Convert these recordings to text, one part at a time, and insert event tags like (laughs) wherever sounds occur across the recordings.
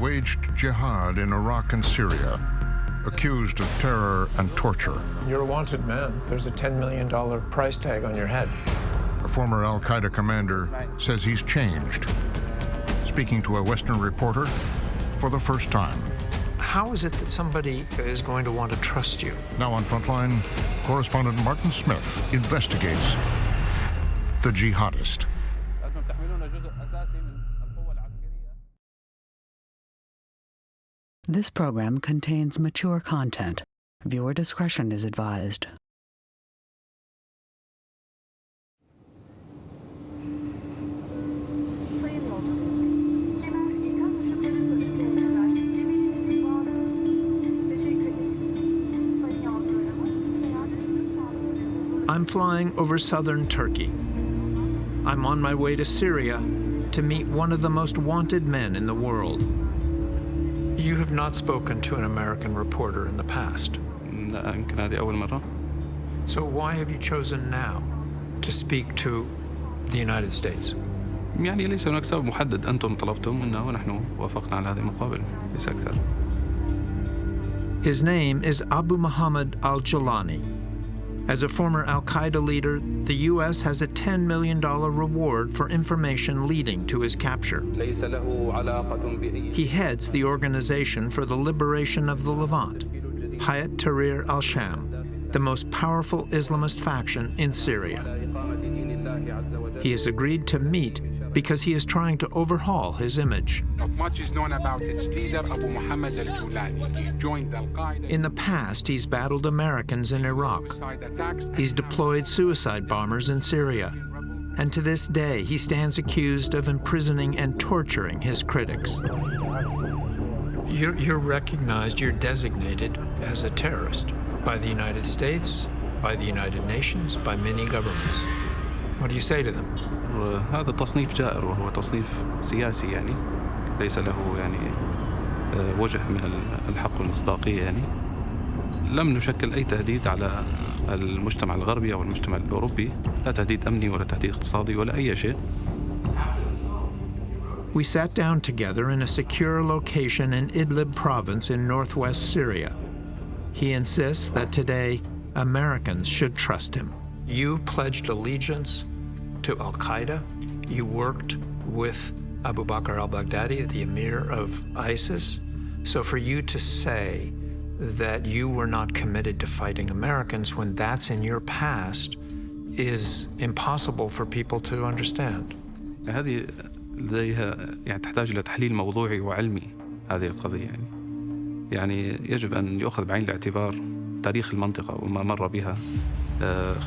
waged jihad in Iraq and Syria, accused of terror and torture. You're a wanted man. There's a $10 million price tag on your head. A former Al Qaeda commander says he's changed. Speaking to a Western reporter for the first time. How is it that somebody is going to want to trust you? Now on Frontline, correspondent Martin Smith investigates the jihadist. This program contains mature content. Viewer discretion is advised. I'm flying over southern Turkey. I'm on my way to Syria to meet one of the most wanted men in the world. You have not spoken to an American reporter in the past. So why have you chosen now to speak to the United States? يعني ليس هناك سبب محدد أنتم طلبتم ونحن وافقنا على هذه المقابلة ليس أكثر. His name is Abu Muhammad al-Jolani. As a former al-Qaeda leader, the U.S. has a $10 million reward for information leading to his capture. He heads the Organization for the Liberation of the Levant, Hayat Tahrir al-Sham, the most powerful Islamist faction in Syria. He has agreed to meet because he is trying to overhaul his image. Not much is known about its leader, Abu Muhammad al-Julani. He joined al-Qaeda In the past, he's battled Americans in Iraq. He's deployed suicide bombers in Syria. And to this day, he stands accused of imprisoning and torturing his critics. You're, you're recognized, you're designated as a terrorist by the United States, by the United Nations, by many governments. What do you say to them? هذا تصنيف جائر وهو تصنيف سياسي يعني ليس له يعني آه، وجه من ال- الحق والمصداقية يعني لم نشكل أي تهديد على المجتمع الغربي أو المجتمع الأوروبي لا تهديد أمني ولا تهديد اقتصادي ولا أي شيء We sat down together in a secure location in Idlib province in northwest Syria. He insists that today Americans should trust him. You pledged allegiance to Al Qaeda. You worked with Abu Bakr al Baghdadi, the emir of ISIS. So for you to say that you were not committed to fighting Americans when that's in your past is impossible for people to understand. هذه لديها يعني تحتاج إلى تحليل موضوعي وعلمي هذه القضية يعني يعني يجب أن يؤخذ بعين الاعتبار تاريخ المنطقة وما مر بها آه،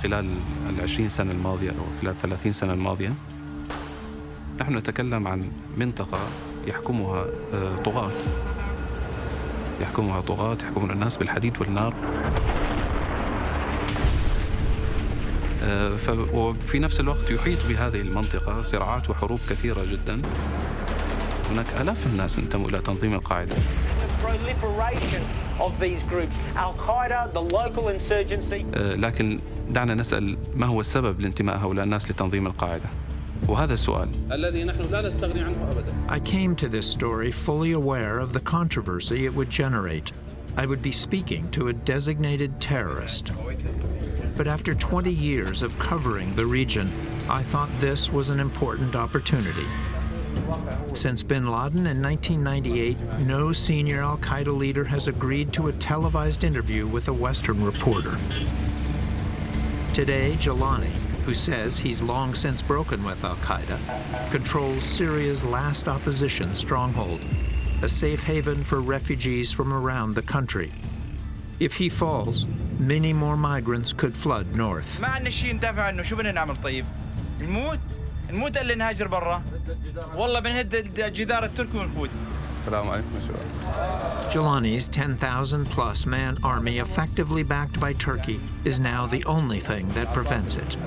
خلال العشرين سنة الماضية أو خلال الثلاثين سنة الماضية نحن نتكلم عن منطقة يحكمها آه، طغاة. يحكمها طغاة يحكمون الناس بالحديد والنار. آه، وفي نفس الوقت يحيط بهذه المنطقة صراعات وحروب كثيرة جدا. هناك آلاف الناس انتموا إلى تنظيم القاعدة. proliferation of these groups. Al Qaeda, the local insurgency. آه، لكن دعنا نسأل ما هو السبب لانتماء هؤلاء الناس لتنظيم القاعدة وهذا السؤال الذي نحن لا نستغني عنه أبدا I came to this story fully aware of the controversy it would generate. I would be speaking to a designated terrorist. But after 20 years of covering the region, I thought this was an important opportunity. Since bin Laden in 1998, no senior al-Qaeda leader has agreed to a televised interview with a Western reporter. Today, Jolani, who says he's long since broken with al-Qaeda, controls Syria's last opposition stronghold, a safe haven for refugees from around the country. If he falls, many more migrants could flood north. نموت الا نهاجر برا والله بنهد الجدار التركي ونفوت Jolani's 10,000 plus man army effectively backed by Turkey is now the only thing that prevents it.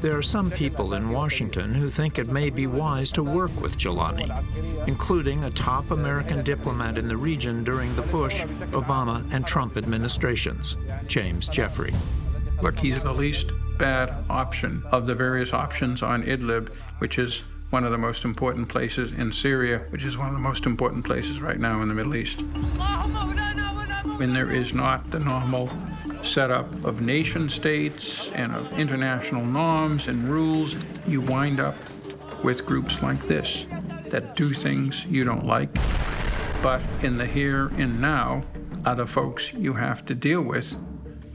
There are some people in Washington who think it may be wise to work with Jolani, including a top American diplomat in the region during the Bush, Obama, and Trump administrations, James Jeffrey. Look, he's the least bad option of the various options on Idlib, which is one of the most important places in Syria, which is one of the most important places right now in the Middle East. When there is not the normal setup of nation states and of international norms and rules, you wind up with groups like this that do things you don't like, but in the here and now are the folks you have to deal with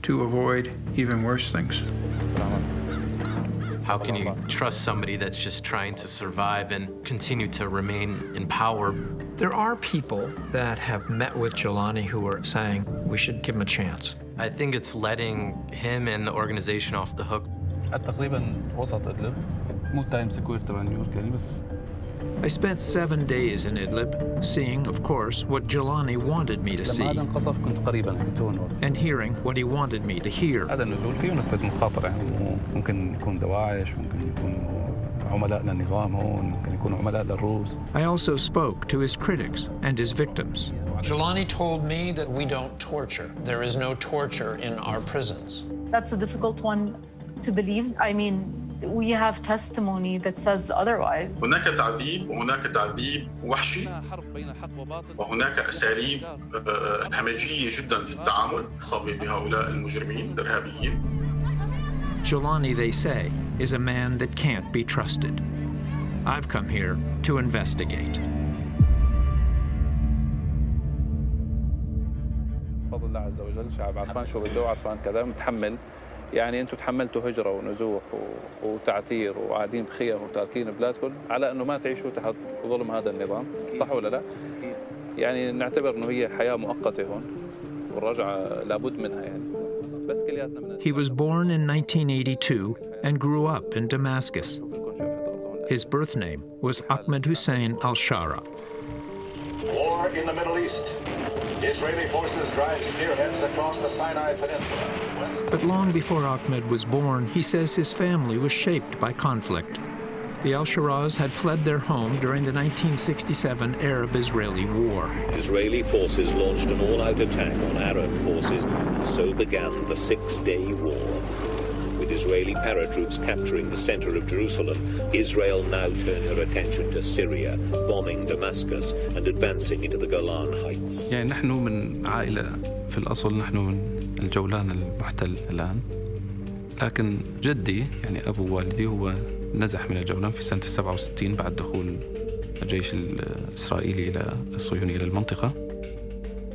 to avoid even worse things. How can you trust somebody that's just trying to survive and continue to remain in power? There are people that have met with Jolani who are saying we should give him a chance. I think it's letting him and the organization off the hook. I spent seven days in Idlib, seeing, of course, what Jolani wanted me to see and hearing what he wanted me to hear. I also spoke to his critics and his victims. Jolani told me that we don't torture. There is no torture in our prisons. That's a difficult one to believe. I mean, we have testimony that says otherwise. هناك تعذيب وهناك تعذيب وحشي وهناك أساليب همجية جدا في التعامل خاصة بهؤلاء المجرمين الإرهابيين. Jolani, they say, is a man that can't be trusted. I've come here to investigate. فضل الله عز وجل شعب عرفان شو بده وعرفان كذا متحمل يعني أنتم تحملتوا هجرة ونزوح وتعتير وقاعدين بخيم وتاركين بلادكم على انه ما تعيشوا تحت ظلم هذا النظام صح ولا لا؟ يعني نعتبر انه هي حياة مؤقتة هون والرجعة لابد منها يعني بس كلياتنا من He was born in 1982 and grew up in Damascus. His birth name was Ahmed Hussein al Shara. War in the Middle East. Israeli forces drive spearheads across the Sinai Peninsula. West But long before Ahmed was born, he says his family was shaped by conflict. The al Sharaz had fled their home during the 1967 Arab Israeli War. Israeli forces launched an all-out attack on Arab forces, and so began the Six-Day War With Israeli paratroops capturing the center of Jerusalem, Israel now turned her attention to Syria, bombing Damascus and advancing into the Golan Heights. يعني نحن من عائلة في الأصل نحن من الجولان المحتل الآن لكن جدي يعني أبو والدي هو نزح من الجولان في سنة 67 بعد دخول الجيش الإسرائيلي إلى الصهيوني إلى المنطقة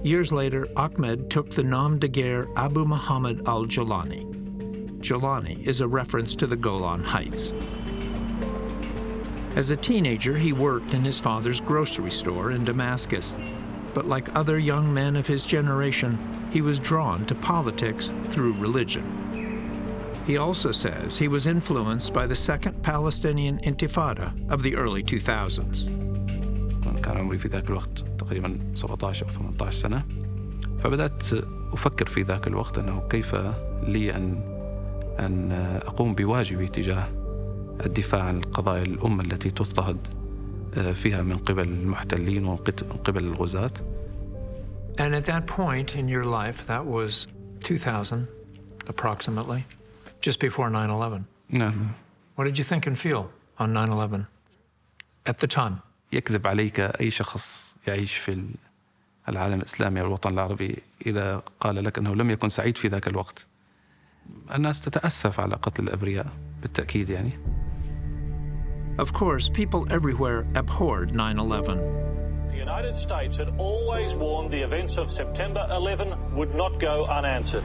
Years later, Ahmed took the nom de guerre Abu Muhammad al Jolani is a reference to the Golan Heights. As a teenager, he worked in his father's grocery store in Damascus. But like other young men of his generation, he was drawn to politics through religion. He also says he was influenced by the Second Palestinian Intifada of the early 2000s. أن أقوم بواجبي تجاه الدفاع عن القضايا الأمة التي تضطهد فيها من قبل المحتلين ومن قبل الغزاة And at that point in your life, that was 2000 approximately, just before 9 11. نعم What did you think and feel on 9 11 at the time? يكذب عليك أي شخص يعيش في العالم الإسلامي أو الوطن العربي إذا قال لك أنه لم يكن سعيد في ذاك الوقت الناس تتأسف على قتل الأبرياء بالتأكيد يعني Of course, people everywhere abhorred 9 11. The United States had always warned the events of September 11 would not go unanswered.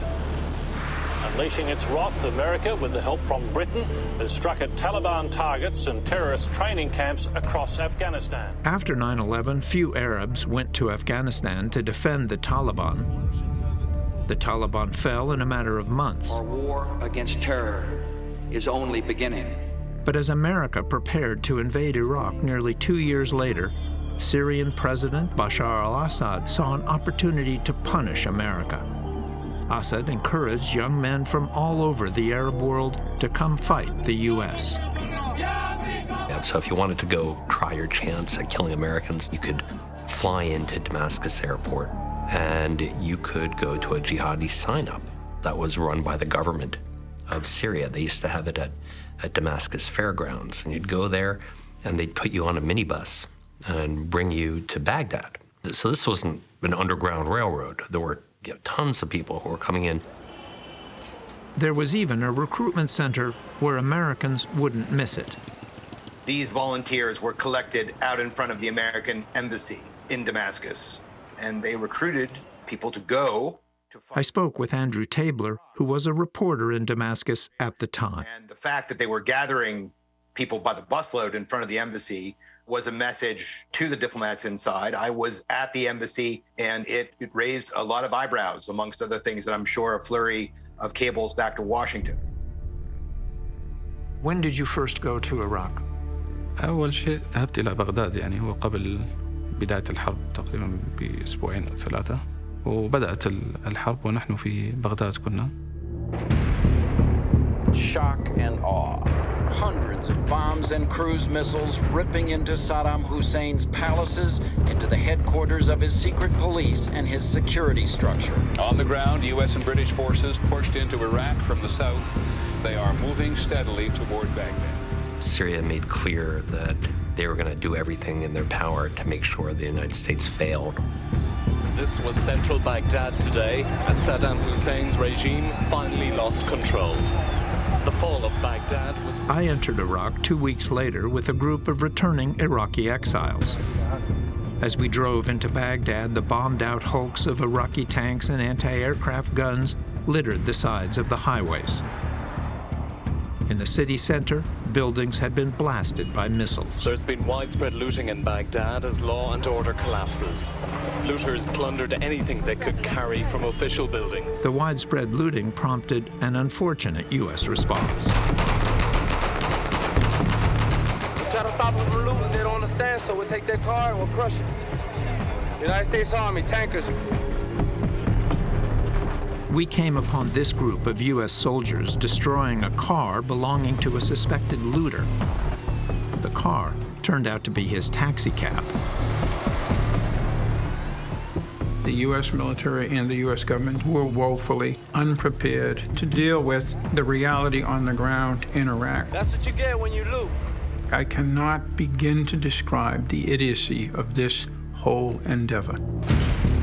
Unleashing its wrath, America, with the help from Britain, has struck at Taliban targets and terrorist training camps across Afghanistan. After 9 11, few Arabs went to Afghanistan to defend the Taliban. The Taliban fell in a matter of months. Our war against terror is only beginning. But as America prepared to invade Iraq nearly two years later, Syrian President Bashar al Assad saw an opportunity to punish America. Assad encouraged young men from all over the Arab world to come fight the U.S. And so if you wanted to go try your chance at killing Americans, you could fly into Damascus airport and you could go to a jihadi sign-up that was run by the government of Syria. They used to have it at, at Damascus fairgrounds. And you'd go there and they'd put you on a minibus and bring you to Baghdad. So this wasn't an underground railroad. There were you know, tons of people who were coming in. There was even a recruitment center where Americans wouldn't miss it. These volunteers were collected out in front of the American embassy in Damascus, and they recruited people to go. I spoke with Andrew Tabler, who was a reporter in Damascus at the time. And the fact that they were gathering people by the busload in front of the embassy was a message to the diplomats inside. I was at the embassy, and it, it raised a lot of eyebrows, amongst other things that I'm sure a flurry of cables back to Washington. When did you first go to Iraq? أول شيء ذهبت إلى بغداد يعني هو قبل بداية الحرب تقريبا بأسبوعين أو ثلاثة وبدأت الحرب ونحن في بغداد كنا. Shock and awe. Hundreds of bombs and cruise missiles ripping into Saddam Hussein's palaces, into the headquarters of his secret police and his security structure. On the ground, U.S. and British forces pushed into Iraq from the south. They are moving steadily toward Baghdad. Syria made clear that they were going to do everything in their power to make sure the United States failed. This was central Baghdad today as Saddam Hussein's regime finally lost control. The fall of Baghdad was... I entered Iraq two weeks later with a group of returning Iraqi exiles. As we drove into Baghdad, the bombed-out hulks of Iraqi tanks and anti-aircraft guns littered the sides of the highways. In the city center, buildings had been blasted by missiles. There's been widespread looting in Baghdad as law and order collapses. Looters plundered anything they could carry from official buildings. The widespread looting prompted an unfortunate U.S. response. We try to stop them from looting, they don't understand, so we'll take their car and we'll crush it. United States Army, tankers, we came upon this group of U.S. soldiers destroying a car belonging to a suspected looter. The car turned out to be his taxi cab. The U.S. military and the U.S. government were woefully unprepared to deal with the reality on the ground in Iraq. That's what you get when you loot. I cannot begin to describe the idiocy of this whole endeavor.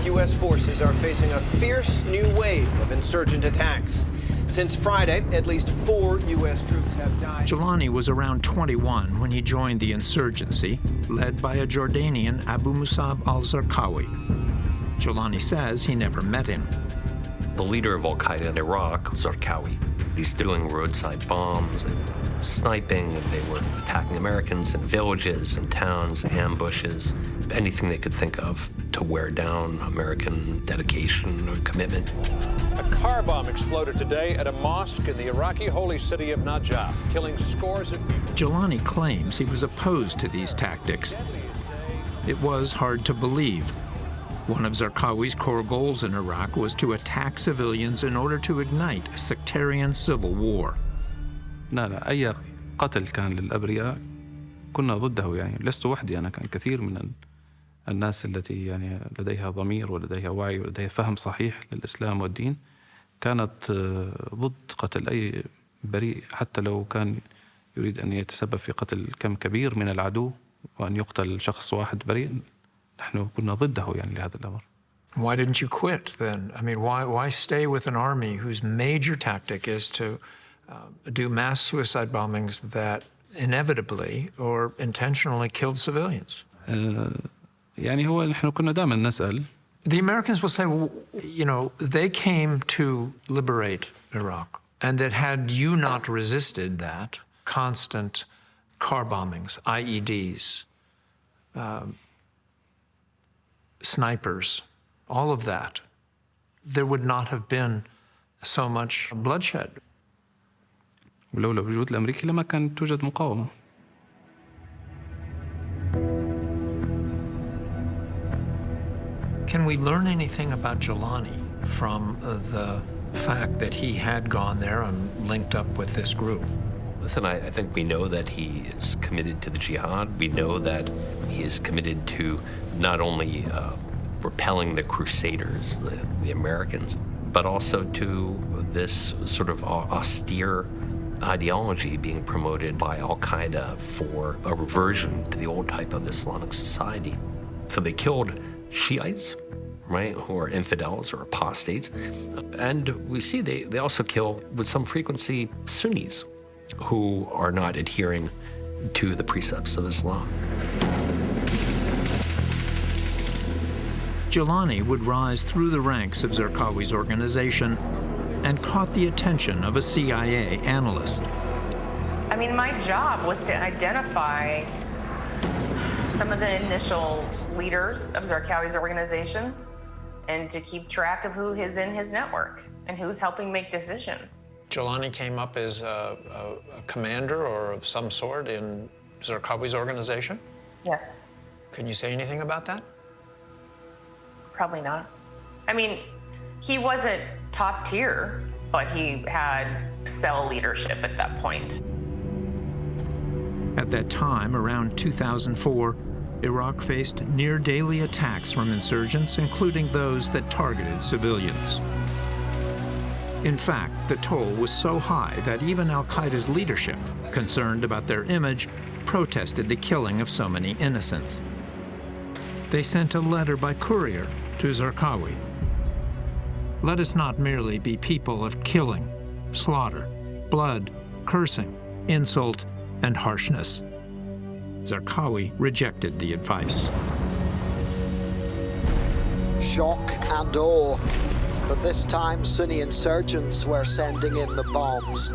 U.S. forces are facing a fierce new wave of insurgent attacks. Since Friday, at least four U.S. troops have died. Jolani was around 21 when he joined the insurgency, led by a Jordanian Abu Musab al-Zarqawi. Jolani says he never met him. The leader of al-Qaeda in Iraq, Zarqawi, he's doing roadside bombs and sniping, and they were attacking Americans in villages and towns, ambushes, anything they could think of to wear down American dedication or commitment. A car bomb exploded today at a mosque in the Iraqi holy city of Najaf, killing scores of people. Jolani claims he was opposed to these tactics. It was hard to believe. One of Zarqawi's core goals in Iraq was to attack civilians in order to ignite a sectarian civil war. No, no. أي قتل كان للأبرياء كنا ضده يعني لست وحدي أنا كان كثير من الناس التي يعني لديها ضمير ولديها وعي ولديها فهم صحيح للإسلام والدين كانت ضد قتل أي بريء حتى لو كان يريد أن يتسبب في قتل كم كبير من العدو وأن يقتل شخص واحد بريء نحن كنا ضده يعني لهذا الأمر Why didn't you quit then? I mean, why, why stay with an army whose major tactic is to uh, do mass suicide bombings that inevitably or intentionally killed civilians? Uh, يعني هو نحن كنا دائما نسأل The Americans will say, well, you know, they came to liberate Iraq, and that had you not resisted that, constant car bombings, IEDs, um, snipers, all of that, there would not have been so much bloodshed. ولولا وجود الأمريكي لما كانت توجد مقاومة Can we learn anything about Jolani from the fact that he had gone there and linked up with this group? Listen, I, I, think we know that he is committed to the jihad. We know that he is committed to not only uh, repelling the Crusaders, the, the, Americans, but also to this sort of austere ideology being promoted by Al Qaeda for a reversion to the old type of Islamic society. So they killed Shiites, right, who are infidels or apostates. And we see they, they also kill, with some frequency, Sunnis who are not adhering to the precepts of Islam. Jolani would rise through the ranks of Zarqawi's organization and caught the attention of a CIA analyst. I mean, my job was to identify some of the initial leaders of Zarqawi's organization and to keep track of who is in his network and who's helping make decisions. Jolani came up as a, a, a commander or of some sort in Zarqawi's organization? Yes. Can you say anything about that? Probably not. I mean, he wasn't top tier, but he had cell leadership at that point. At that time, around 2004, Iraq faced near daily attacks from insurgents, including those that targeted civilians. In fact, the toll was so high that even al Qaeda's leadership, concerned about their image, protested the killing of so many innocents. They sent a letter by courier to Zarqawi. Let us not merely be people of killing, slaughter, blood, cursing, insult, and harshness. Zarqawi rejected the advice. Shock and awe, but this time Sunni insurgents were sending in the bombs.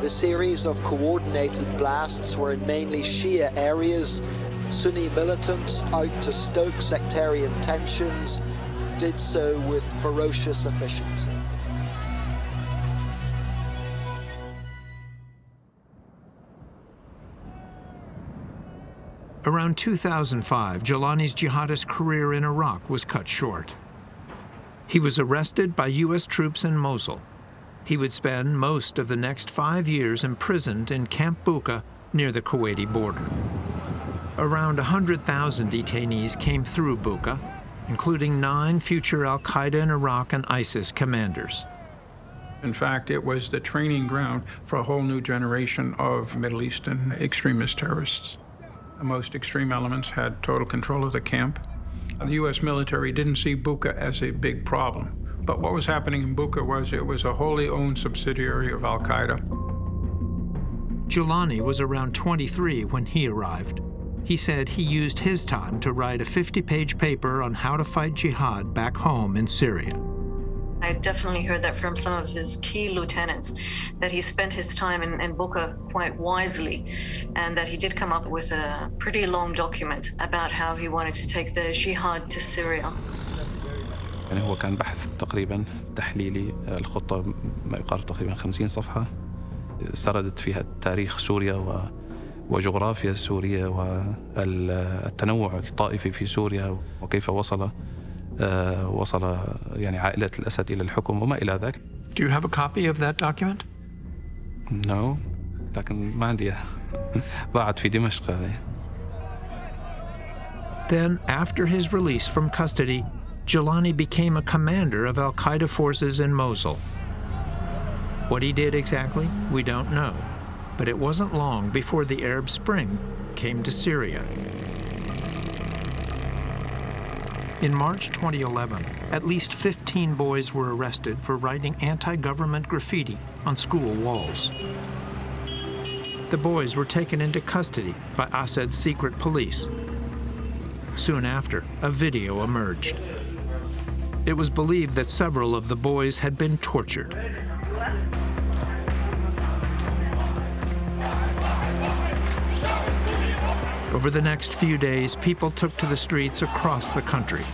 The series of coordinated blasts were in mainly Shia areas. Sunni militants out to stoke sectarian tensions did so with ferocious efficiency. Around 2005, Jolani's jihadist career in Iraq was cut short. He was arrested by U.S. troops in Mosul. He would spend most of the next five years imprisoned in Camp Bucca near the Kuwaiti border. Around 100,000 detainees came through Bucca, including nine future al-Qaeda in Iraq and ISIS commanders. In fact, it was the training ground for a whole new generation of Middle Eastern extremist terrorists. The most extreme elements had total control of the camp. The U.S. military didn't see Bucca as a big problem. But what was happening in Bucca was it was a wholly owned subsidiary of Al Qaeda. Jolani was around 23 when he arrived. He said he used his time to write a 50 page paper on how to fight jihad back home in Syria. I definitely heard that from some of his key lieutenants, that he spent his time in, in Bucca quite wisely, and that he did come up with a pretty long document about how he wanted to take the jihad to Syria. يعني هو كان بحث تقريبا تحليلي الخطة ما يقارب تقريبا 50 صفحة سردت فيها تاريخ سوريا و وجغرافيا سوريا والتنوع الطائفي في سوريا وكيف وصل وصل يعني عائلة الأسد إلى الحكم وما إلى ذلك. Do you have a copy of that document? No, لكن ما عندي ضاعت في دمشق Then, after his release from custody, Jolani became a commander of al-Qaeda forces in Mosul. What he did exactly, we don't know, but it wasn't long before the Arab Spring came to Syria. In March 2011, at least 15 boys were arrested for writing anti-government graffiti on school walls. The boys were taken into custody by Assad's secret police. Soon after, a video emerged. It was believed that several of the boys had been tortured. Over the next few days, people took to the streets across the country.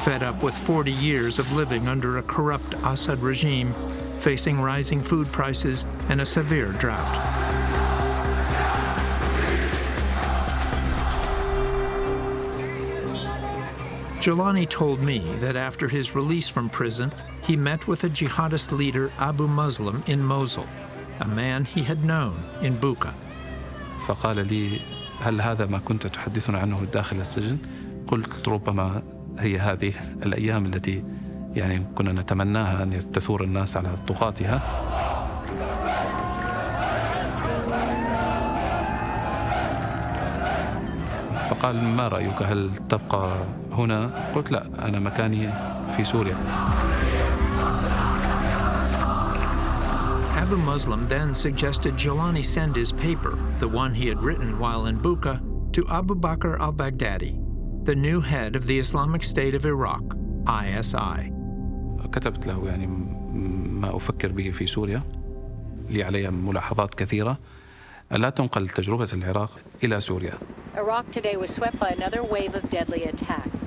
Fed up with 40 years of living under a corrupt Assad regime, facing rising food prices and a severe drought. Jolani told me that after his release from prison, he met with a jihadist leader, Abu Muslim, in Mosul, a man he had known in Bucca. هل هذا ما كنت تحدثنا عنه داخل السجن؟ قلت ربما هي هذه الأيام التي يعني كنا نتمناها أن تثور الناس على طغاتها فقال ما رأيك هل تبقى هنا؟ قلت لا أنا مكاني في سوريا Abu Muslim then suggested Jolani send his paper, the one he had written while in Bucca, to Abu Bakr al-Baghdadi, the new head of the Islamic State of Iraq, ISI. كتبت له يعني ما أفكر به في سوريا لي علي ملاحظات كثيرة لا تنقل تجربة العراق إلى سوريا Iraq today was swept by another wave of deadly attacks.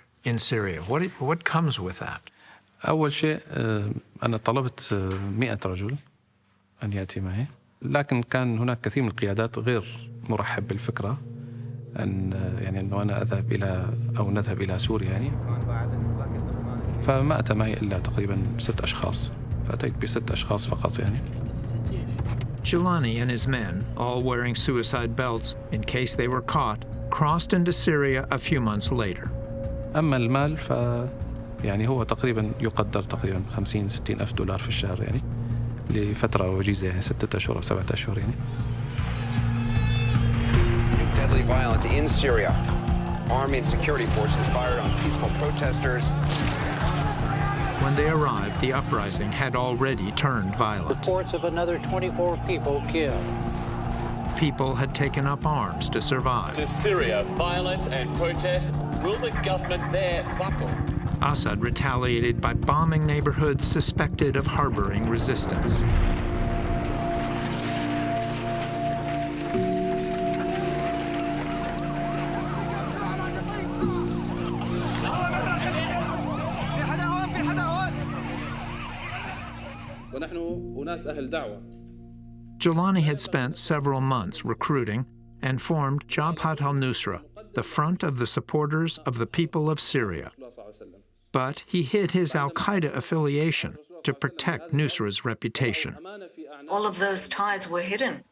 in Syria. What, what comes with that? أول شيء أنا طلبت 100 رجل أن يأتي معي لكن كان هناك كثير من القيادات غير مرحب بالفكرة أن يعني أنه أنا أذهب إلى أو نذهب إلى سوريا يعني فما أتى معي إلا تقريبا ست أشخاص فأتيت بست أشخاص فقط يعني Jolani and his men, all wearing suicide belts in case they were caught, crossed into Syria a few months later. أما المال ف يعني هو تقريبا يقدر تقريبا 50 60 ألف دولار في الشهر يعني لفترة وجيزة يعني ستة أشهر أو سبعة أشهر يعني New deadly violence in Syria. Army and security forces fired on peaceful protesters. When they arrived, the uprising had already turned violent. Reports of another 24 people killed. People had taken up arms to survive. To Syria, violence and protest. Will the government there buckle? Assad retaliated by bombing neighborhoods suspected of harboring resistance. Jolani had spent several months recruiting and formed Jabhat al-Nusra, the front of the supporters of the people of Syria. But he hid his al-Qaeda affiliation to protect Nusra's reputation. All of those ties were hidden.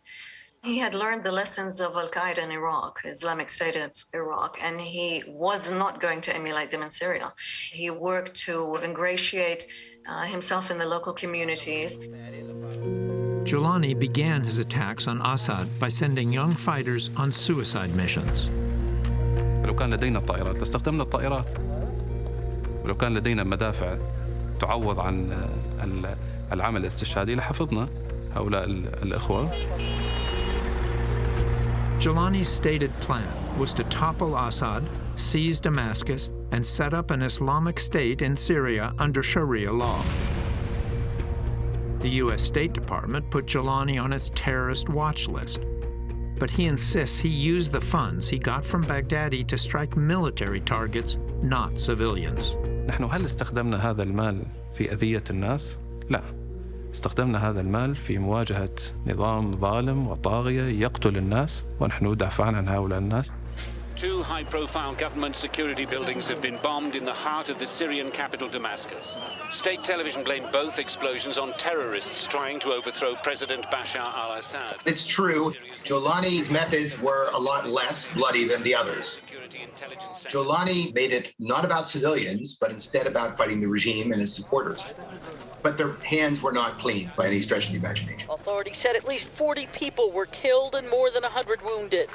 He had learned the lessons of Al Qaeda in Iraq, Islamic State of Iraq, and he was not going to emulate them in Syria. He worked to ingratiate uh, himself in the local communities. Jolani began his attacks on Assad by sending young fighters on suicide missions. لو كان لدينا الطائرات لاستخدمنا الطائرات ولو كان لدينا مدافع تعوض عن العمل الاستشهادي لحفظنا هؤلاء الإخوة Jilani's stated plan was to topple Assad, seize Damascus, and set up an Islamic State in Syria under Sharia law. The U.S. State Department put Jilani on its terrorist watch list, but he insists he used the funds he got from Baghdadi to strike military targets, not civilians. نحن هل استخدمنا هذا المال في أذية الناس؟ لا. استخدمنا هذا المال في مواجهة نظام ظالم وطاغية يقتل الناس ونحن ندافع عن هؤلاء الناس. Two high profile government security buildings have been bombed in the heart of the Syrian capital, Damascus. State television blamed both explosions on terrorists trying to overthrow President Bashar al Assad. It's true, Jolani's methods were a lot less bloody than the others. Jolani made it not about civilians, but instead about fighting the regime and his supporters. But their hands were not clean by any stretch of the imagination. Authorities said at least 40 people were killed and more than 100 wounded.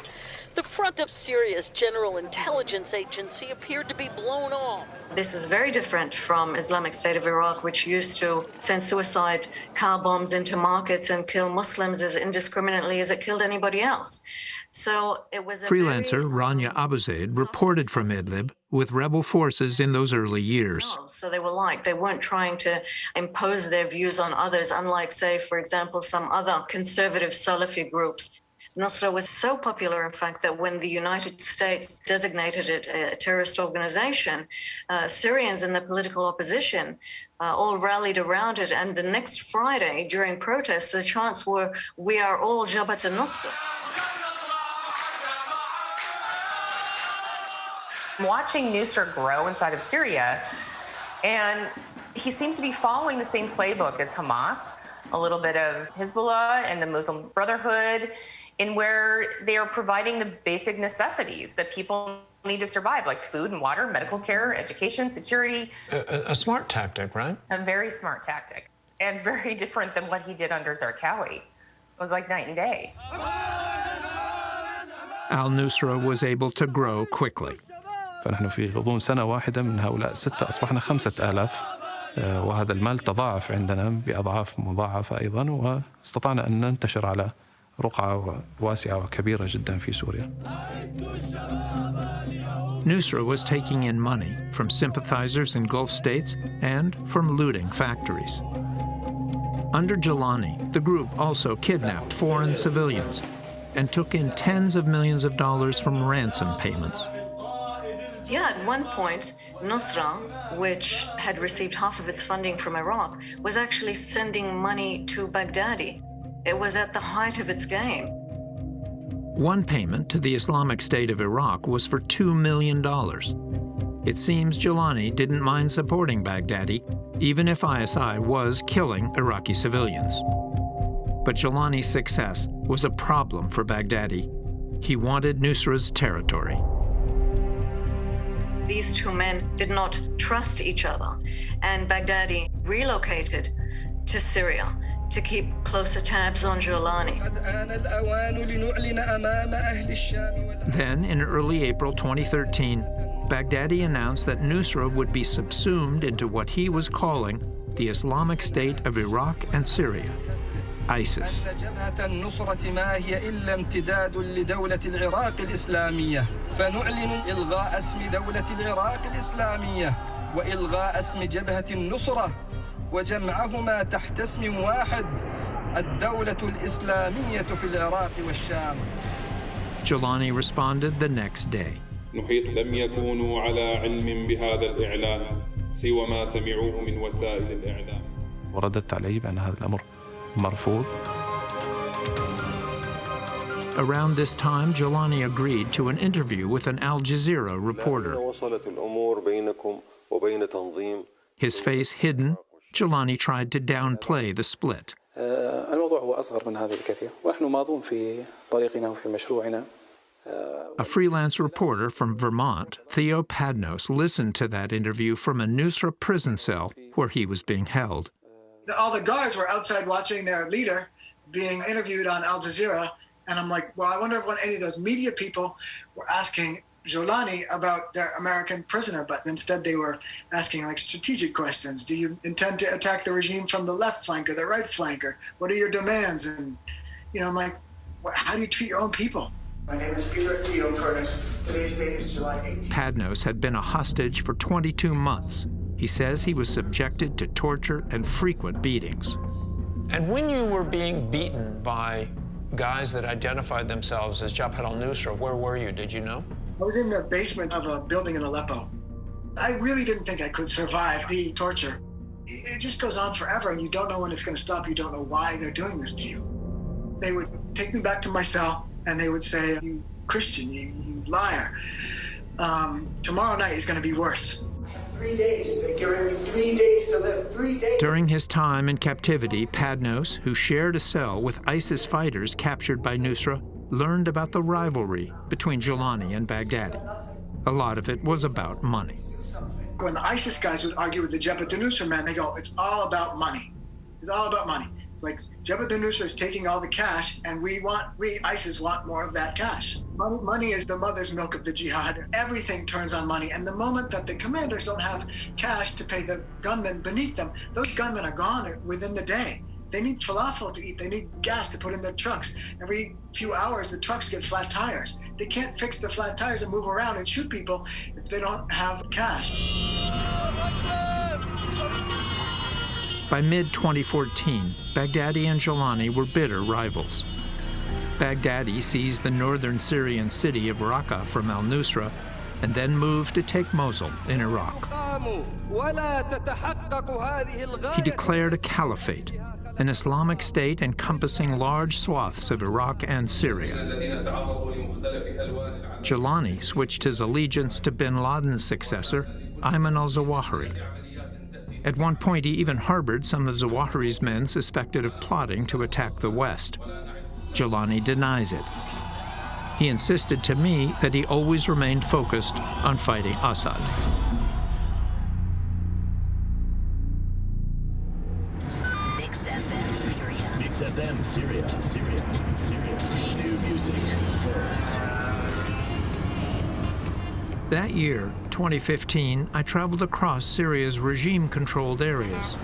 The front of Syria's General Intelligence Agency appeared to be blown off. This is very different from Islamic State of Iraq, which used to send suicide car bombs into markets and kill Muslims as indiscriminately as it killed anybody else. So it was Freelancer Rania Abouzeid reported from Idlib with rebel forces in those early years. So they were like, they weren't trying to impose their views on others, unlike, say, for example, some other conservative Salafi groups Nusra was so popular, in fact, that when the United States designated it a terrorist organization, uh, Syrians in the political opposition uh, all rallied around it. And the next Friday, during protests, the chants were, We are all Jabhat al Nusra. I'm watching Nusra grow inside of Syria, and he seems to be following the same playbook as Hamas, a little bit of Hezbollah and the Muslim Brotherhood, in where they are providing the basic necessities that people need to survive, like food and water, medical care, education, security. A, a smart tactic, right? A very smart tactic, and (laughs) very different than what he did under Zarqawi. It was like night and day. Al Nusra was able to grow quickly. فنحن في غضون سنة واحدة من هؤلاء الستة أصبحنا خمسة آلاف وهذا المال تضاعف عندنا بأضعاف مضاعفة أيضا واستطعنا أن ننتشر على رقعة واسعة وكبيرة جدا في سوريا. Nusra was taking in money from sympathizers in Gulf states and from looting factories. Under Jolani, the group also kidnapped foreign civilians and took in tens of millions of dollars from ransom payments. Yeah, at one point, Nusra, which had received half of its funding from Iraq, was actually sending money to Baghdadi. It was at the height of its game. One payment to the Islamic State of Iraq was for $2 million. It seems Jolani didn't mind supporting Baghdadi, even if ISI was killing Iraqi civilians. But Jolani's success was a problem for Baghdadi. He wanted Nusra's territory. These two men did not trust each other, and Baghdadi relocated to Syria to keep closer tabs on Jolani. Then, in early April 2013, Baghdadi announced that Nusra would be subsumed into what he was calling the Islamic State of Iraq and Syria, ISIS. وجمعهما تحت اسم واحد الدولة الإسلامية في العراق والشام. Jelani responded the next day. نحيط لم يكونوا على علم بهذا الإعلان سوى ما سمعوه من وسائل الإعلام. ورددت عليه بأن هذا الأمر مرفوض. Around this time, Jelani agreed to an interview with an Al Jazeera reporter. His face hidden, Jolani tried to downplay the split. A freelance reporter from Vermont, Theo Padnos, listened to that interview from a Nusra prison cell where he was being held. All the guards were outside watching their leader being interviewed on Al Jazeera, and I'm like, well, I wonder if any of those media people were asking Jolani about their American prisoner, but instead they were asking like strategic questions. Do you intend to attack the regime from the left flank or the right flank, or what are your demands? And you know, I'm like, how do you treat your own people? My name is Peter Theo Curtis. Today's date is July 18th. Padnos had been a hostage for 22 months. He says he was subjected to torture and frequent beatings. And when you were being beaten by guys that identified themselves as Jabhat al-Nusra, where were you? Did you know? I was in the basement of a building in Aleppo. I really didn't think I could survive the torture. It just goes on forever, and you don't know when it's going to stop. You don't know why they're doing this to you. They would take me back to my cell, and they would say, "You Christian, you, you liar. Um, tomorrow night is going to be worse." Three days. They're giving me three days to live. Three days. During his time in captivity, Padnos, who shared a cell with ISIS fighters captured by Nusra, learned about the rivalry between Jolani and Baghdadi. A lot of it was about money. When the ISIS guys would argue with the Jabhat al-Nusra men, they go, it's all about money. It's all about money. It's like Jabhat al-Nusra is taking all the cash, and we want, we ISIS want more of that cash. Money, money is the mother's milk of the jihad. Everything turns on money, and the moment that the commanders don't have cash to pay the gunmen beneath them, those gunmen are gone within the day. They need falafel to eat. They need gas to put in their trucks. Every few hours, the trucks get flat tires. They can't fix the flat tires and move around and shoot people if they don't have cash. By mid 2014, Baghdadi and Jolani were bitter rivals. Baghdadi seized the northern Syrian city of Raqqa from al Nusra and then moved to take Mosul in Iraq. He declared a caliphate, an Islamic state encompassing large swaths of Iraq and Syria. Jolani switched his allegiance to bin Laden's successor, Ayman al Zawahiri. At one point, he even harbored some of Zawahiri's men suspected of plotting to attack the West. Jolani denies it. He insisted to me that he always remained focused on fighting Assad. Syria. Syria. Syria. New music first. That year, 2015, I traveled across Syria's regime-controlled areas.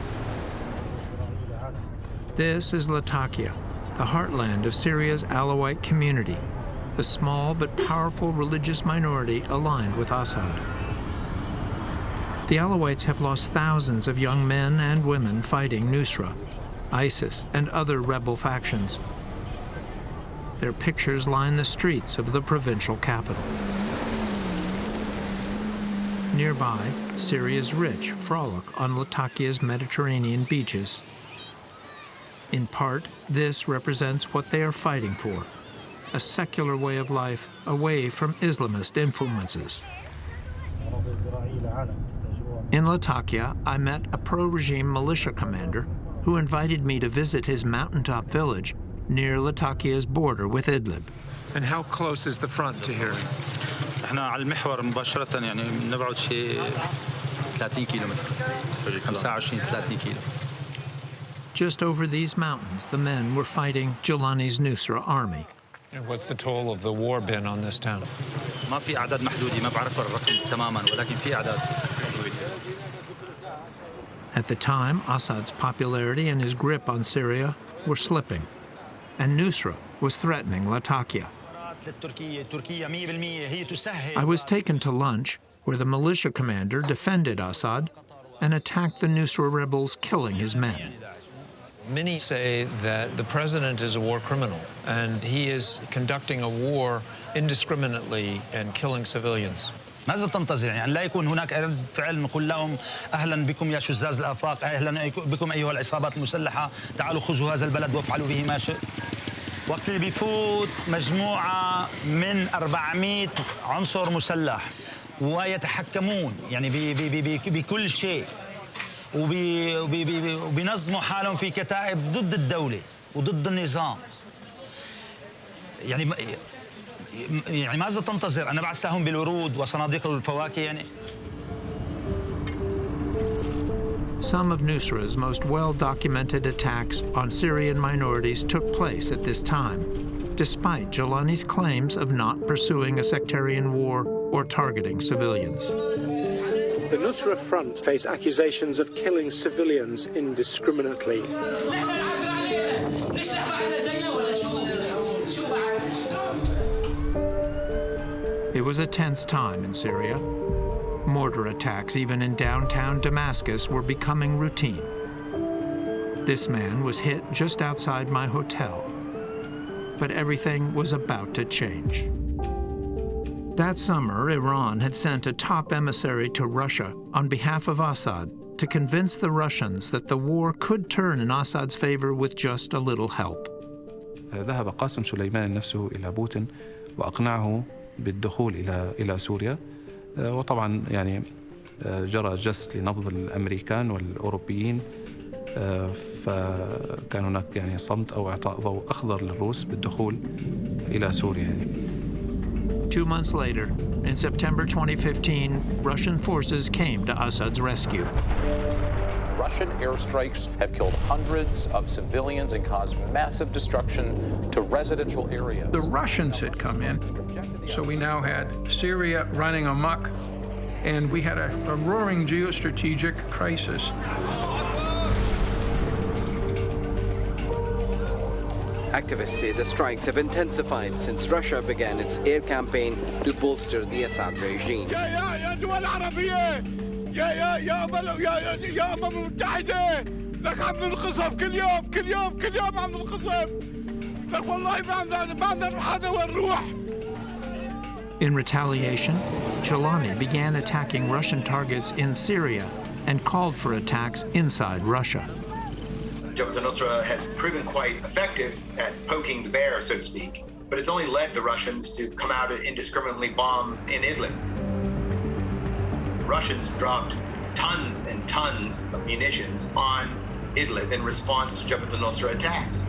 This is Latakia, the heartland of Syria's Alawite community, a small but powerful religious minority aligned with Assad. The Alawites have lost thousands of young men and women fighting Nusra, ISIS, and other rebel factions. Their pictures line the streets of the provincial capital. Nearby, Syria's rich frolic on Latakia's Mediterranean beaches. In part, this represents what they are fighting for, a secular way of life away from Islamist influences. In Latakia, I met a pro-regime militia commander who invited me to visit his mountaintop village near Latakia's border with Idlib. And how close is the front to here? على المحور مباشرة يعني شيء 30 كيلومتر 25 30 كيلو Just over these mountains, the men were fighting Jolani's Nusra army. And what's the toll of the war been on this town? ما في ما بعرف الرقم تماما ولكن في at the time, Assad's popularity and his grip on Syria were slipping, and Nusra was threatening Latakia. I was taken to lunch, where the militia commander defended Assad and attacked the Nusra rebels, killing his men. Many say that the president is a war criminal, and he is conducting a war indiscriminately and killing civilians. ماذا تنتظر يعني لا يكون هناك رد فعل نقول لهم أهلا بكم يا شزاز الأفاق أهلا بكم أيها العصابات المسلحة تعالوا خذوا هذا البلد وافعلوا به ما شئت. وقت اللي بيفوت مجموعة من 400 عنصر مسلح ويتحكمون يعني بي بي بي بكل شيء وبي وبي وبينظموا حالهم في كتائب ضد الدولة وضد النظام. يعني يعني ماذا تنتظر؟ أنا بعث لهم بالورود وصناديق الفواكه يعني Some of Nusra's most well-documented attacks on Syrian minorities took place at this time, despite Jelani's claims of not pursuing a sectarian war or targeting civilians. The Nusra Front face accusations of killing civilians indiscriminately. It was a tense time in Syria. Mortar attacks, even in downtown Damascus, were becoming routine. This man was hit just outside my hotel. But everything was about to change. That summer, Iran had sent a top emissary to Russia on behalf of Assad to convince the Russians that the war could turn in Assad's favor with just a little help. ذهب قاسم سليمان نفسه إلى بوتين وأقنعه بالدخول إلى إلى سوريا وطبعا يعني جرى جس لنبض الأمريكان والأوروبيين فكان هناك يعني صمت أو إعطاء ضوء أخضر للروس بالدخول إلى سوريا يعني. Two months later, in September 2015, Russian forces came to Assad's rescue. Russian airstrikes have killed hundreds of civilians and caused massive destruction to residential areas. The Russians had come in, so we now had Syria running amok, and we had a, a roaring geostrategic crisis. Activists say the strikes have intensified since Russia began its air campaign to bolster the Assad regime. يا يا يا يا يا يا أمم المتحدة لك عم ننقصف كل يوم كل يوم كل يوم عم ننقصف لك والله ما ما In retaliation, Jolani began attacking Russian targets in Syria and called for attacks inside Russia. Jabhat al-Nusra has proven quite effective at poking the bear, so to speak, but it's only led the Russians to come out and indiscriminately bomb in Idlib. Russians dropped tons and tons of munitions on Idlib in response to Jabhat al-Nusra attacks.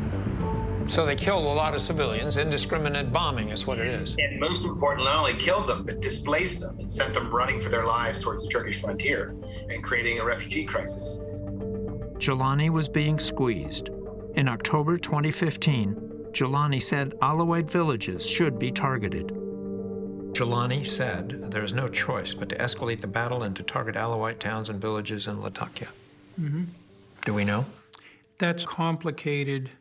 So they killed a lot of civilians. Indiscriminate bombing is what it is. And most importantly, not only killed them, but displaced them and sent them running for their lives towards the Turkish frontier and creating a refugee crisis. Jolani was being squeezed. In October 2015, Jolani said Alawite villages should be targeted. Jolani said there is no choice but to escalate the battle and to target Alawite towns and villages in Latakia. Mhm. Do we know? That's complicated.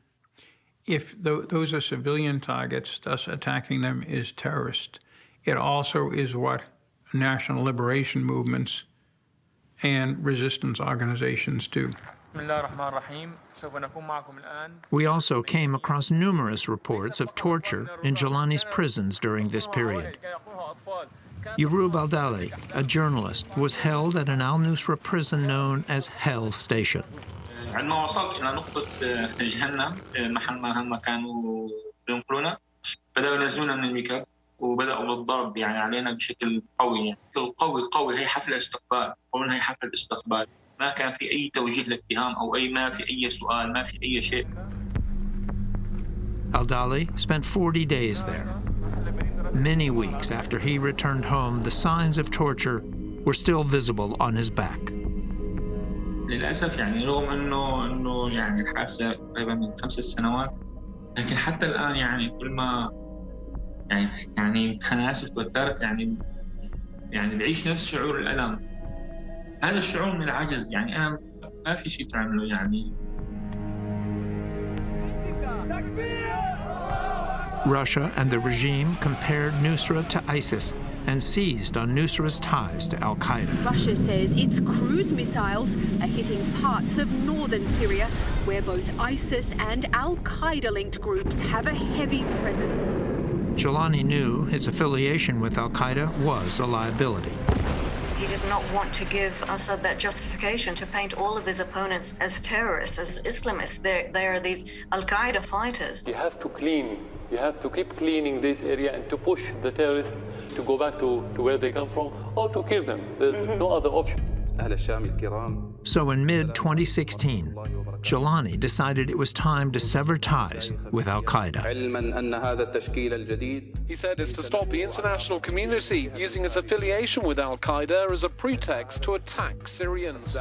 If tho- those are civilian targets, thus attacking them is terrorist. It also is what national liberation movements and resistance organizations do. We also came across numerous reports of torture in Jolani's prisons during this period. Yurub Aldali, a journalist, was held at an al-Nusra prison known as Hell Station. وبدأوا بالضرب يعني علينا بشكل قوي يعني قوي قوي هي استقبال قولنا هي استقبال ما كان في أي توجيه لاتهام أو أي ما في أي سؤال ما في أي شيء Al-Dali spent 40 days there. Many weeks after he returned home, the signs of torture were still visible on his back. للأسف يعني رغم إنه إنه يعني الحادثة قريبة من خمس سنوات لكن حتى الآن يعني كل ما يعني يعني أنا آسف توترت يعني يعني بعيش نفس شعور الألم هذا الشعور من العجز يعني انا ما في شيء تعمله يعني Russia and the regime compared Nusra to ISIS and seized on Nusra's ties to al-Qaeda. Russia says its cruise missiles are hitting parts of northern Syria where both ISIS and al-Qaeda-linked groups have a heavy presence. Jolani knew his affiliation with al-Qaeda was a liability. He did not want to give Assad that justification to paint all of his opponents as terrorists, as Islamists. They're, they are these Al Qaeda fighters. You have to clean. You have to keep cleaning this area and to push the terrorists to go back to, to where they come from or to kill them. There's mm-hmm. no other option. So in mid-2016, Jolani decided it was time to sever ties with al-Qaeda. He said it's to stop the international community using its affiliation with al-Qaeda as a pretext to attack Syrians.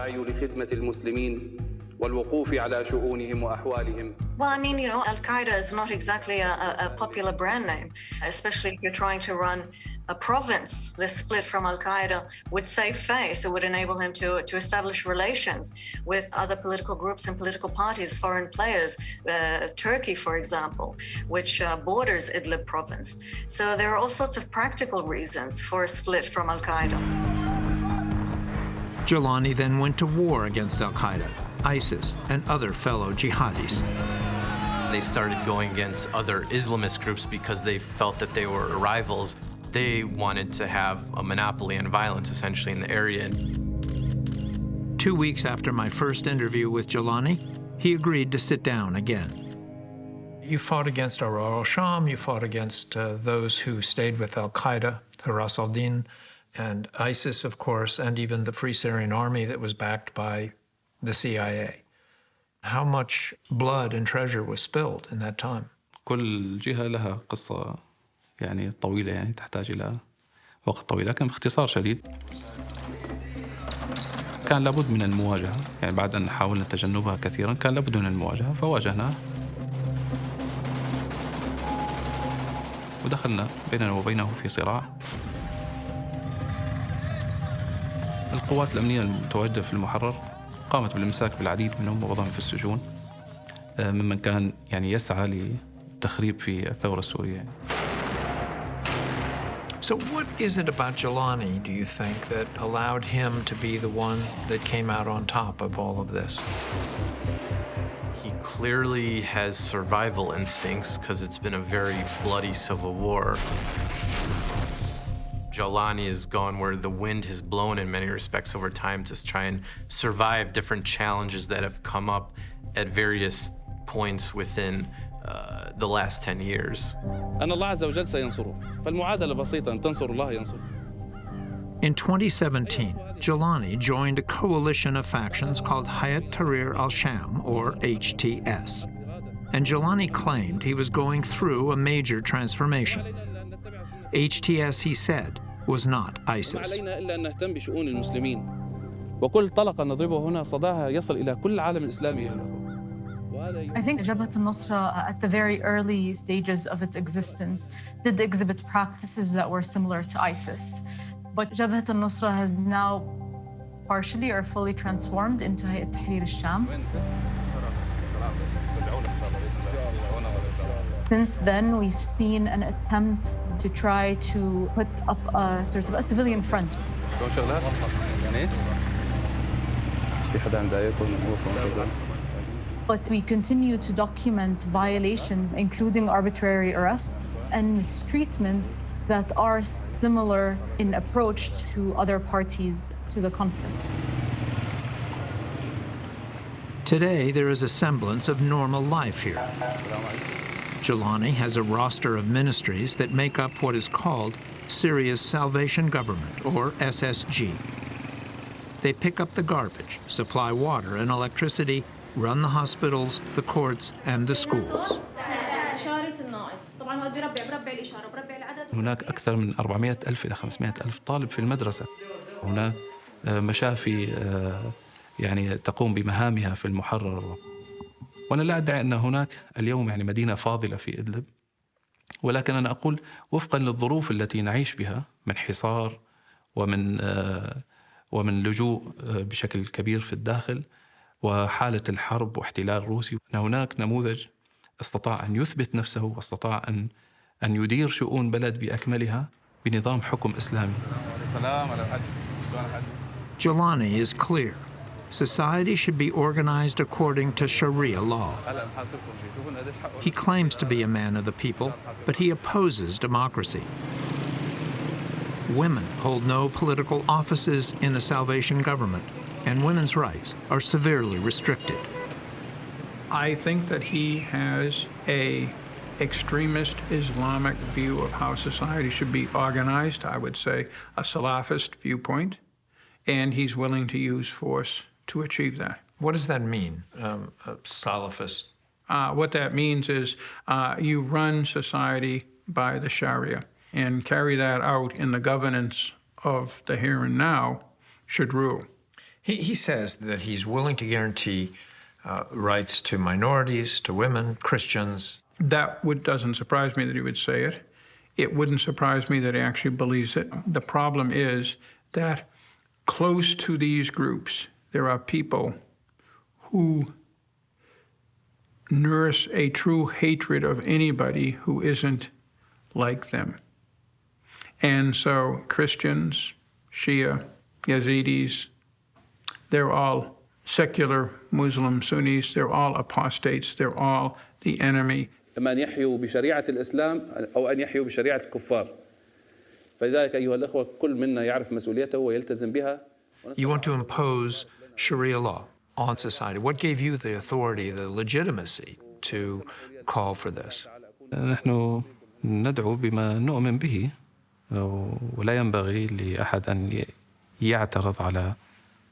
Well, I mean, you know, Al Qaeda is not exactly a, a, popular brand name, especially if you're trying to run a province. The split from Al Qaeda would save face. It would enable him to, to establish relations with other political groups and political parties, foreign players, uh, Turkey, for example, which uh, borders Idlib province. So there are all sorts of practical reasons for a split from Al Qaeda. Jolani then went to war against Al Qaeda. ISIS, and other fellow jihadis. They started going against other Islamist groups because they felt that they were rivals. They wanted to have a monopoly on violence, essentially, in the area. Two weeks after my first interview with Jolani, he agreed to sit down again. You fought against Ahrar al-Sham, you fought against uh, those who stayed with al-Qaeda, Hurras al-Din, and ISIS, of course, and even the Free Syrian Army that was backed by the CIA. How much blood and treasure was spilled in that time? كل جهة لها قصة يعني طويلة يعني تحتاج إلى وقت طويل. لكن باختصار شديد كان لابد من المواجهة. يعني بعد أن حاولنا تجنبها كثيرا كان لابد من المواجهة فواجهناه ودخلنا بيننا وبينه في صراع. القوات الأمنية المتواجدة في المحرر قامت بالإمساك بالعديد منهم ووضعهم في السجون ممن كان يعني يسعى للتخريب في الثورة السورية. يعني. So what is it about Jolani, do you think, that allowed him to be the one that came out on top of all of this? He clearly has survival instincts because it's been a very bloody civil war. Jolani has gone where the wind has blown in many respects over time to try and survive different challenges that have come up at various points within the last 10 years. in 2017, Jolani joined a coalition of factions called Hayat Tahrir al-Sham, or HTS. And Jolani claimed he was going through a major transformation. HTS, he said, was not ISIS. وكل طلقة نضربه هنا صداها يصل إلى كل الإسلامي I think Jabhat al-Nusra, uh, at the very early stages of its existence, did exhibit practices that were similar to ISIS. But Jabhat al-Nusra has now partially or fully transformed into Hayat Tahrir al-Sham. Since then, we've seen an attempt to try to put up a sort of a civilian front. But we continue to document violations, including arbitrary arrests and mistreatment that are similar in approach to other parties to the conflict. Today, there is a semblance of normal life here. Jolani has a roster of ministries that make up what is called Syria's Salvation Government, or SSG. They pick up the garbage, supply water and electricity, run the hospitals, the courts, and the schools. هناك أكثر من 400 ألف إلى 500 ألف طالب في المدرسة. هناك مشافي يعني تقوم بمهامها في المحرر. وأنا لا أدعي أن هناك اليوم يعني مدينة فاضلة في إدلب. ولكن أنا أقول وفقا للظروف التي نعيش بها من حصار ومن ومن لجوء بشكل كبير في الداخل وحالة الحرب واحتلال روسي أن هناك نموذج استطاع أن يثبت نفسه واستطاع أن أن يدير شؤون بلد بأكملها بنظام حكم إسلامي Jolani is clear. Society should be organized according to Sharia law. He claims to be a man of the people, but he opposes democracy. Women hold no political offices in the Salvation government and women's rights are severely restricted. I think that he has a extremist Islamic view of how society should be organized, I would say a Salafist viewpoint, and he's willing to use force to achieve that. What does that mean, um, a Salafist? Uh, what that means is uh, you run society by the Sharia and carry that out in the governance of the here and now should rule. He, he says that he's willing to guarantee uh, rights to minorities, to women, Christians. That would, doesn't surprise me that he would say it. It wouldn't surprise me that he actually believes it. The problem is that close to these groups, there are people who nurse a true hatred of anybody who isn't like them. And so Christians, Shia, Yazidis, they're all secular Muslim Sunnis, they're all apostates, they're all the enemy. إما أن يحيوا بشريعة الإسلام أو أن يحيوا بشريعة الكفار فلذلك أيها الأخوة كل منا يعرف مسؤوليته ويلتزم بها You want to impose Sharia law on society. What gave you the authority, the legitimacy to call for this? نحن ندعو بما نؤمن به ولا ينبغي لأحد أن يعترض على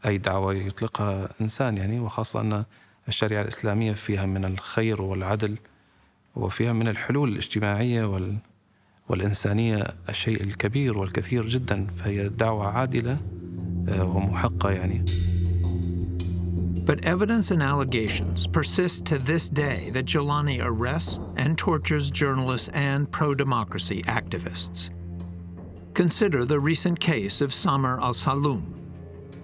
أي دعوة يطلقها إنسان يعني وخاصة أن الشريعة الإسلامية فيها من الخير والعدل وفيها من الحلول الاجتماعية وال والإنسانية الشيء الكبير والكثير جدا فهي دعوة عادلة ومحقة يعني But evidence and allegations persist to this day that Jelani arrests and tortures journalists and pro-democracy activists. Consider the recent case of Samar al-Saloom.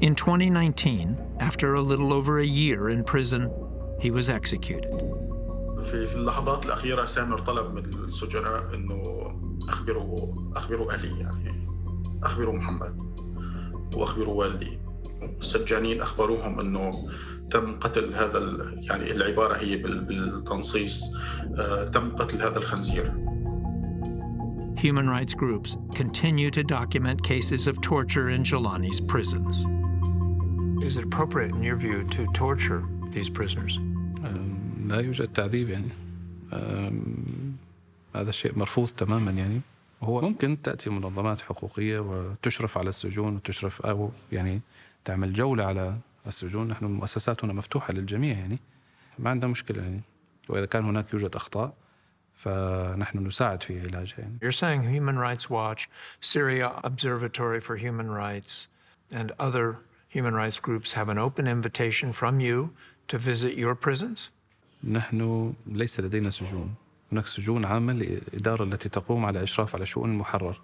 In 2019, after a little over a year in prison, he was executed. تم قتل هذا يعني العبارة هي بالتنصيص تم قتل هذا الخنزير. Human rights groups continue to document cases of torture in Jolani's prisons. Is it appropriate, in your view, to torture these prisoners? لا يوجد تعذيب يعني. هذا الشيء مرفوض تماما يعني. هو ممكن تأتي منظمات حقوقية وتشرف على السجون وتشرف أو يعني تعمل جولة على السجون. نحن مؤسساتنا مفتوحة للجميع يعني. ما عندنا مشكلة يعني. وإذا كان هناك يوجد أخطاء فنحن نساعد في علاجها يعني. You're saying Human Rights Watch, Syria Observatory for Human Rights, and other human rights groups have an open invitation from you to visit your prisons? نحن ليس لدينا سجون. هناك سجون عامة لإدارة التي تقوم على إشراف على شؤون المحرر.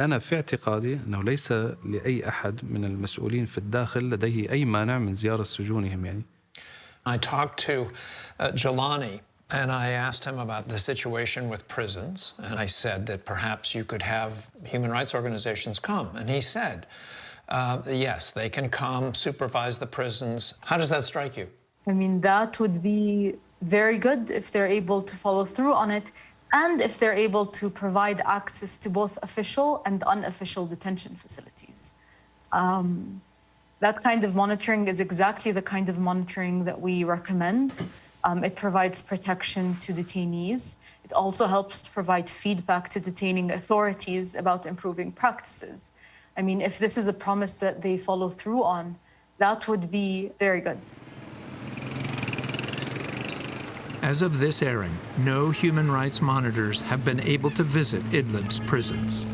أنا في اعتقادي أنه ليس لأي أحد من المسؤولين في الداخل لديه أي مانع من زيارة سجونهم يعني. I talked to uh, Jolani and I asked him about the situation with prisons and I said that perhaps you could have human rights organizations come and he said uh, yes they can come supervise the prisons how does that strike you I mean that would be very good if they're able to follow through on it and if they're able to provide access to both official and unofficial detention facilities. Um, that kind of monitoring is exactly the kind of monitoring that we recommend. Um, it provides protection to detainees. It also helps provide feedback to detaining authorities about improving practices. I mean, if this is a promise that they follow through on, that would be very good. As of this airing, no human rights monitors have been able to visit Idlib's prisons.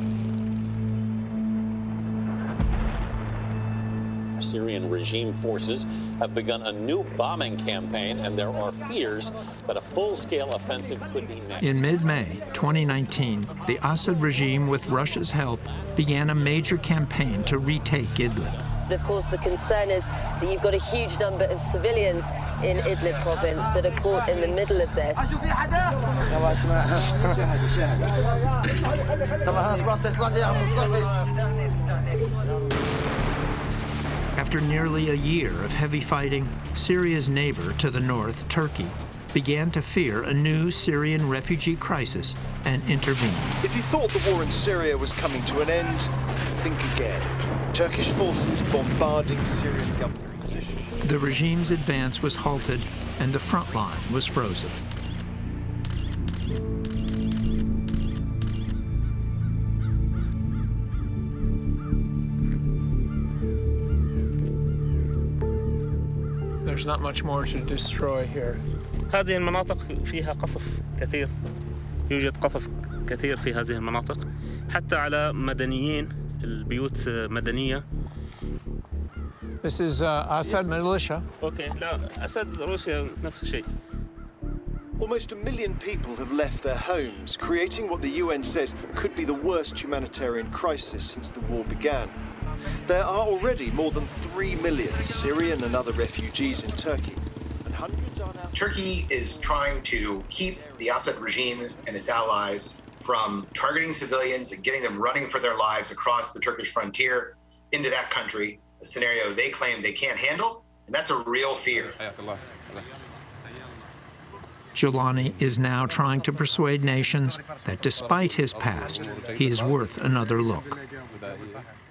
Syrian regime forces have begun a new bombing campaign, and there are fears that a full-scale offensive could be next. In mid-May 2019, the Assad regime, with Russia's help, began a major campaign to retake Idlib. Of course, the concern is that you've got a huge number of civilians in Idlib province that are caught in the middle of this. (laughs) After nearly a year of heavy fighting, Syria's neighbor to the north, Turkey, began to fear a new Syrian refugee crisis and intervened. If you thought the war in Syria was coming to an end, think again. Turkish forces bombarding Syrian government positions. The regime's advance was halted and the front line was frozen. There's not much more to destroy here. هذه المناطق فيها قصف كثير يوجد قصف كثير في هذه المناطق حتى على مدنيين البيوت مدنية This is uh, Assad militia. اوكي لا اسد روسيا نفس الشيء Almost a million people have left their homes, creating what the UN says could be the worst humanitarian crisis since the war began. There are already more than 3 million Syrian and other refugees in Turkey, and hundreds are now. Turkey is trying to keep the Assad regime and its allies from targeting civilians and getting them running for their lives across the Turkish frontier into that country, a scenario they claim they can't handle, and that's a real fear. Jolani is now trying to persuade nations that despite his past, he is worth another look.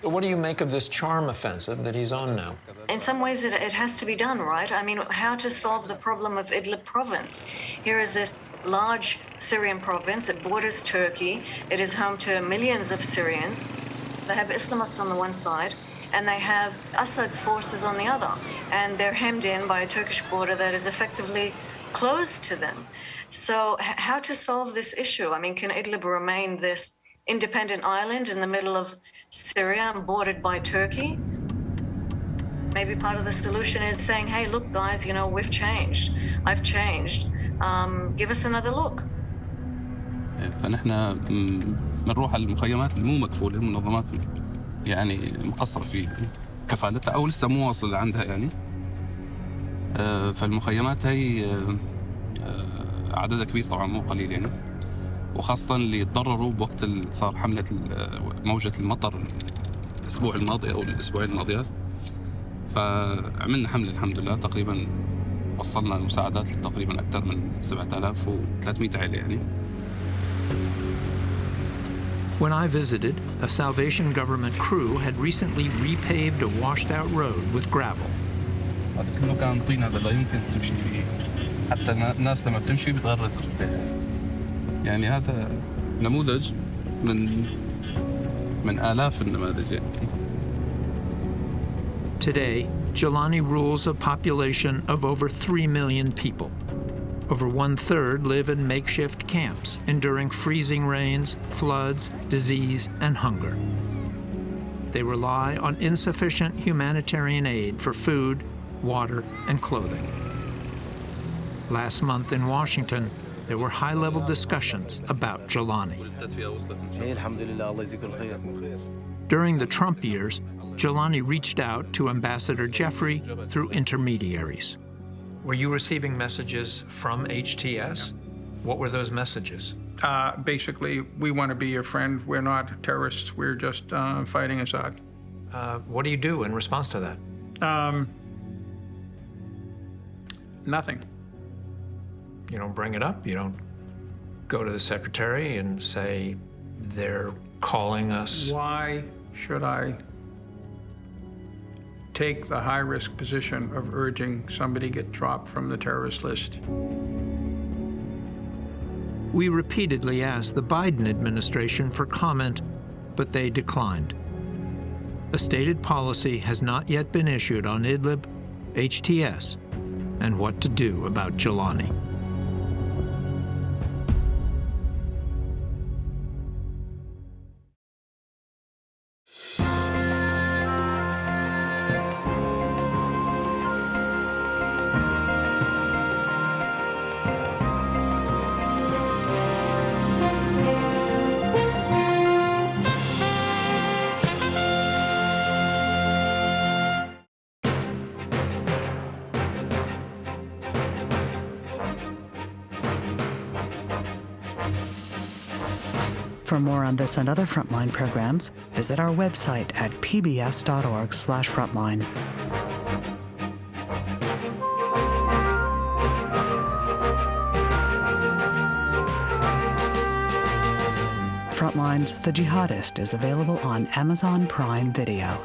What do you make of this charm offensive that he's on now? In some ways, it, it has to be done, right? I mean, how to solve the problem of Idlib province? Here is this large Syrian province. It borders Turkey. It is home to millions of Syrians. They have Islamists on the one side, and they have Assad's forces on the other. And they're hemmed in by a Turkish border that is effectively closed to them. So, how to solve this issue? I mean, can Idlib remain this independent island in the middle of Syria and bordered by Turkey? Maybe part of the solution is saying, hey, look, guys, you know, we've changed. I've changed. Um, give us another look. فنحن بنروح على المخيمات اللي مو مكفوله المنظمات يعني مقصره في كفالتها او لسه مو واصل عندها يعني آه، فالمخيمات هي آه، آه، عددها كبير طبعا مو قليل يعني وخاصة اللي تضرروا بوقت صار حملة موجة المطر الأسبوع الماضي أو الأسبوعين الماضيات. فعملنا حملة الحمد لله. تقريبا وصلنا المساعدات لتقريبا أكثر من 7300 عائلة يعني. When I visited, a Salvation Government crew had recently repaved a washed out road with gravel. هذا كله كان طين هذا لا يمكن تمشي فيه. حتى الناس لما بتمشي بتغرز يعني هذا نموذج من من آلاف النماذج يعني. Today, Jolani rules a population of over 3 million people. Over one-third live in makeshift camps, enduring freezing rains, floods, disease, and hunger. They rely on insufficient humanitarian aid for food, water, and clothing. Last month in Washington, there were high level discussions about Jolani. During the Trump years, Jolani reached out to Ambassador Jeffrey through intermediaries. Were you receiving messages from HTS? What were those messages? Uh, basically, we want to be your friend. We're not terrorists. We're just uh, fighting Assad. Uh, what do you do in response to that? Um, nothing. You don't bring it up? You don't go to the secretary and say, they're calling us? Why should I take the high risk position of urging somebody get dropped from the terrorist list. We repeatedly asked the Biden administration for comment, but they declined. A stated policy has not yet been issued on Idlib, HTS, and what to do about Jolani. This and other Frontline programs, visit our website at pbs.org slash frontline. Frontline's The Jihadist is available on Amazon Prime Video.